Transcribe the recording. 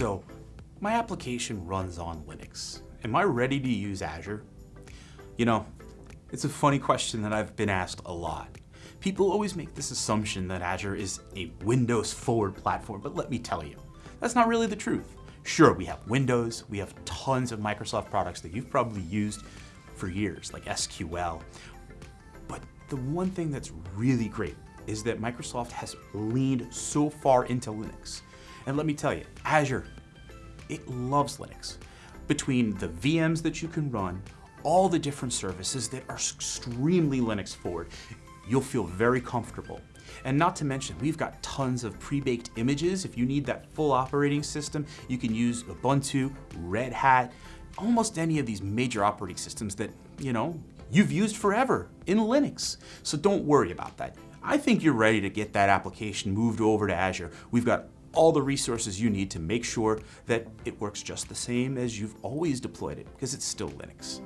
So my application runs on Linux. Am I ready to use Azure? You know, it's a funny question that I've been asked a lot. People always make this assumption that Azure is a Windows forward platform, but let me tell you, that's not really the truth. Sure, we have Windows, we have tons of Microsoft products that you've probably used for years, like SQL. But the one thing that's really great is that Microsoft has leaned so far into Linux. And let me tell you, Azure, it loves Linux. Between the VMs that you can run, all the different services that are extremely Linux forward, you'll feel very comfortable. And not to mention, we've got tons of pre-baked images. If you need that full operating system, you can use Ubuntu, Red Hat, almost any of these major operating systems that, you know, you've used forever in Linux. So don't worry about that. I think you're ready to get that application moved over to Azure. We've got all the resources you need to make sure that it works just the same as you've always deployed it, because it's still Linux.